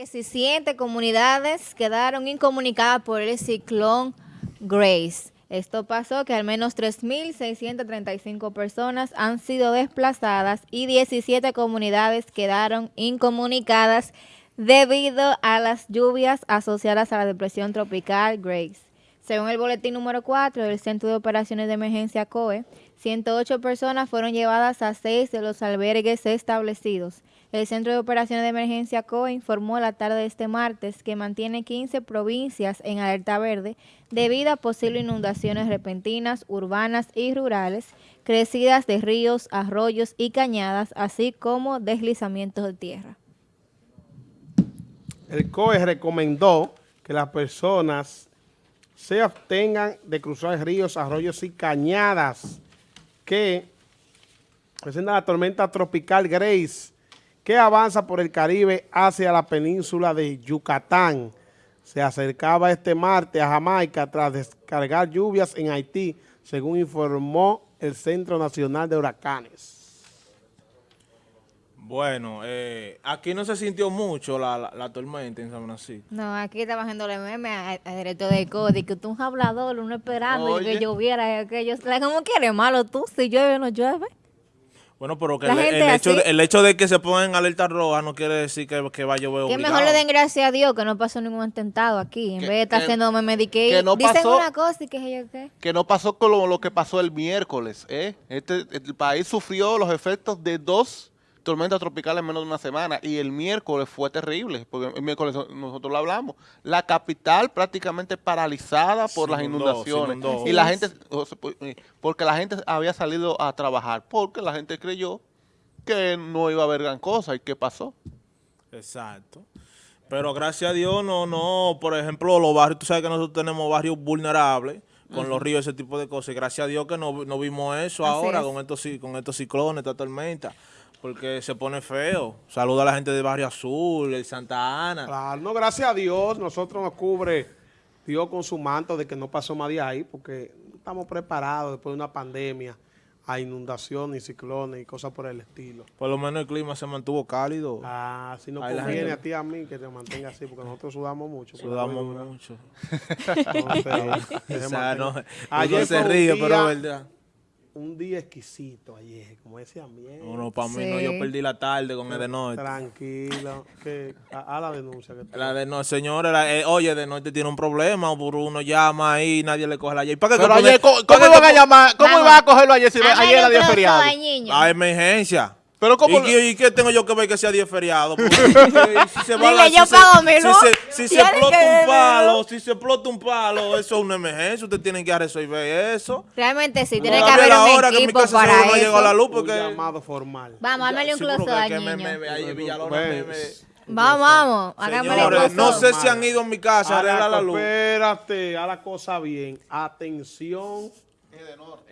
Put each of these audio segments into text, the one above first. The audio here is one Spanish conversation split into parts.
17 comunidades quedaron incomunicadas por el ciclón Grace. Esto pasó que al menos 3.635 personas han sido desplazadas y 17 comunidades quedaron incomunicadas debido a las lluvias asociadas a la depresión tropical Grace. Según el boletín número 4 del Centro de Operaciones de Emergencia COE, 108 personas fueron llevadas a seis de los albergues establecidos. El Centro de Operaciones de Emergencia COE informó la tarde de este martes que mantiene 15 provincias en alerta verde debido a posibles inundaciones repentinas, urbanas y rurales, crecidas de ríos, arroyos y cañadas, así como deslizamientos de tierra. El COE recomendó que las personas se abstengan de cruzar ríos, arroyos y cañadas que presenta la tormenta tropical Grace que avanza por el Caribe hacia la península de Yucatán. Se acercaba este martes a Jamaica tras descargar lluvias en Haití, según informó el Centro Nacional de Huracanes. Bueno, eh, aquí no se sintió mucho la, la, tormenta en San Francisco. No, aquí está bajando el meme al director de CODI, que tú un hablador, uno esperando y que lloviera, aquello. ¿Cómo quieres malo tú? Si llueve o no llueve. Bueno, pero que el, hecho de, el, hecho de, que se pongan alerta roja no quiere decir que, que va a llover Que mejor le den gracias a Dios que no pasó ningún atentado aquí, en vez de estar haciendo meme de que, no dicen una cosa y que yo qué. Que no pasó con lo, lo, que pasó el miércoles, ¿eh? Este, el país sufrió los efectos de dos tormenta tropical en menos de una semana y el miércoles fue terrible, porque el miércoles nosotros lo hablamos, la capital prácticamente paralizada por las inundaciones y la gente, pues, eh, porque la gente había salido a trabajar, porque la gente creyó que no iba a haber gran cosa y qué pasó. Exacto. Pero gracias a Dios no, no, por ejemplo, los barrios, tú sabes que nosotros tenemos barrios vulnerables, con los ríos, ese tipo de cosas. gracias a Dios que no, no vimos eso ahora con estos, con estos ciclones, esta tormenta porque se pone feo. Saluda a la gente de Barrio Azul, el Santa Ana. Claro, no, gracias a Dios, nosotros nos cubre Dios con su manto de que no pasó más de ahí, porque estamos preparados después de una pandemia a inundaciones, ciclones y cosas por el estilo. Por lo menos el clima se mantuvo cálido. Ah, si no conviene a ti a mí que te mantenga así, porque nosotros sudamos mucho. Sudamos mucho. ayer se ríe, pero verdad un día exquisito ayer, como ese ambiente. No, no, para mí no, yo perdí la tarde con el de norte. Tranquilo, que a, la denuncia. Que la de no, señora, eh, oye, de norte tiene un problema, por uno llama ahí, nadie le coge la ayer. ¿Para qué Pero ayer, ¿cómo, iban a llamar? ¿Cómo iban a cogerlo ayer si ayer era día feriado? A emergencia. Pero ¿cómo? ¿Y, qué, tengo yo que ver que sea día feriado? si se va la, yo si pago se, si se, si se explota un palo, si se explota un palo, eso es una emergencia, usted tiene que resolver eso. Realmente sí, tiene que haber un equipo que mi casa para eso. No llegó la luz porque... Un llamado formal. Vamos, hágale un close al niño. Vamos, vamos, hagámosle No sé si han ido a mi casa a arreglar la luz. Espérate, a la cosa bien. Atención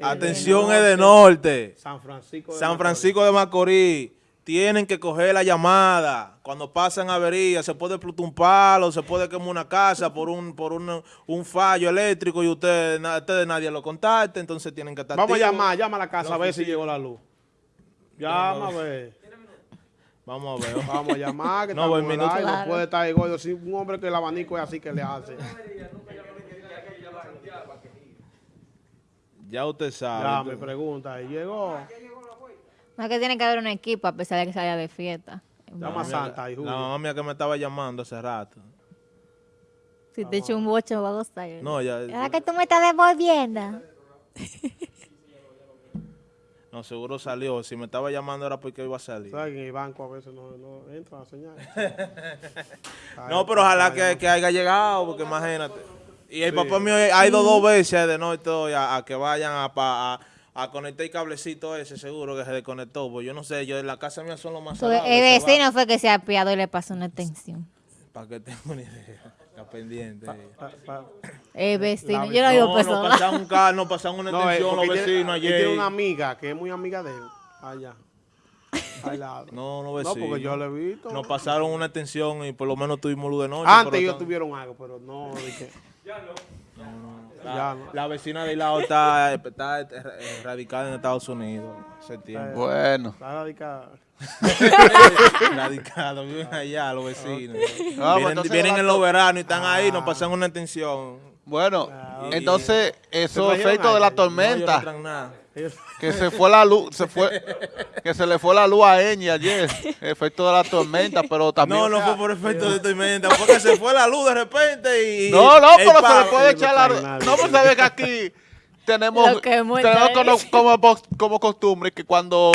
Atención es de norte. San Francisco de San Francisco de Macorís. Tienen que coger la llamada. Cuando pasan averías, se puede explotar un palo, se puede quemar una casa por un por un, un fallo eléctrico y ustedes, ustedes nadie lo contacta, entonces tienen que estar Vamos a llamar, llama a la casa a ver si llegó la luz. Llama a ver. Vamos a ver. Vamos a llamar, que no, voy minuto. no puede estar ahí, Si un hombre que el abanico es así que le hace. Ya usted sabe. Ya me pregunta, ¿y llegó? No es que tiene que haber un equipo a pesar de que salga de fiesta. Llama Santa y La mamá mía que me estaba llamando hace rato. Si te echo un bocho va a gustar. No, ya. ¿Es que tú me estás devolviendo? No, seguro salió. Si me estaba llamando era porque iba a salir. ¿Sabes en el banco a veces no, no entra a señal? no, pero ojalá que, que haya llegado, porque imagínate. Y el papá mío ha ido dos veces de noche a, a que vayan a, a, a, conectar el cablecito ese, seguro que se desconectó. Pues yo no sé, yo en la casa mía son los más salados, El vecino fue que se ha apiado y le pasó una extensión. Para que tenga una idea. Está pendiente. el vecino, yo no digo no, no pasaron un carro, no pasaron una no, extensión los vecinos ayer. tiene una amiga que es muy amiga de él, allá. No, no vecinos. No, porque yo lo he visto. Nos pasaron una extensión y por lo menos tuvimos luz de noche. Antes ellos tuvieron algo, pero no. Dije, ya no. La, vecina de lado está, está radicada en Estados Unidos. Bueno. Está radicada. Radicados, viven allá los vecinos. Ah, pues vienen vienen en los veranos y están ahí, nos pasan una extensión. Bueno, ok. entonces esos trajeron efectos de la? No, no tormenta, traen nada. Que se fue la luz, se fue, que se le fue la luz a Eñi ayer, efecto de la tormenta, pero también... No, no o sea, fue por efecto de tormenta, fue que se fue la luz de repente y... No, no, pero se le puede no echar la... No, pero sabes que aquí tenemos, Lo que muestra tenemos como, como, como costumbre que cuando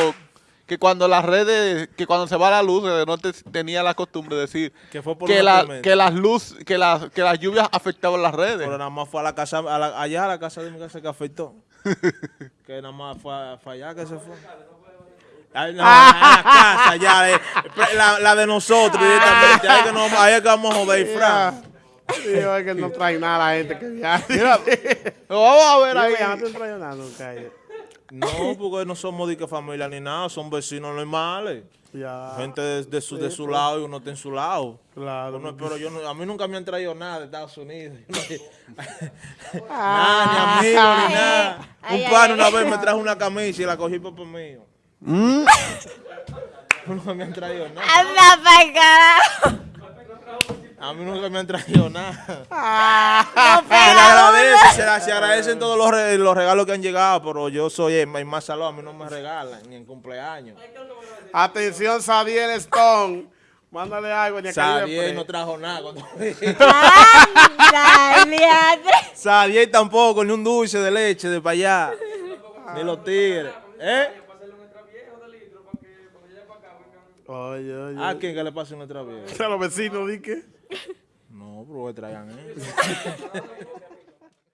que cuando las redes, que cuando se va la luz, eh, no te- tenía la costumbre de decir Que fue por que, la, que las luz, que las, que las lluvias afectaban las redes. Pero nada más fue a la casa, a la- allá a la casa de mi casa que afectó. que nada más fue, a- fue allá que se fue. Ay, no, la casa, ya, eh, la, la de nosotros directamente. Ahí, que nos- ahí es que vamos a joder, Fran. Digo, es que no trae nada la gente que viaja. Mira, vamos a ver ahí. ya no trae nada nunca. No, porque no somos de que familia ni nada, son vecinos normales. Ya, Gente de, de su, de su lado y uno está en su lado. claro. Uno- pero yo no- a mí nunca me han traído nada de Estados Unidos. nada, ni amigos, ni nada. Ay, Un pan ay, una vez me trajo una camisa y la cogí por por mío. Mm, Nunca me han traído nada. Anda carajo. A mí nunca me han traído nada. No Se le agradece, se, le- se agradecen todos los, re- los regalos que han llegado, pero yo soy el, el más salón, a mí no me regalan ni en cumpleaños. Atención, Sadiel Stone. Mándale algo. Sadiel Press. no trajo nada. Sadiel tampoco, ni un dulce de leche de para allá. Ni los tigres. ¿Eh? Oye, oye. ¿A quién que le pase nuestra vida? A los vecinos, di que. No, pero que traigan eso.